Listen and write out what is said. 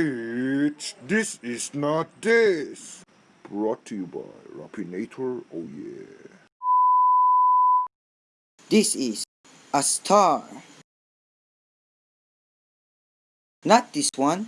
It's This Is Not This. Brought to you by Rapinator, oh yeah. This is a star. Not this one.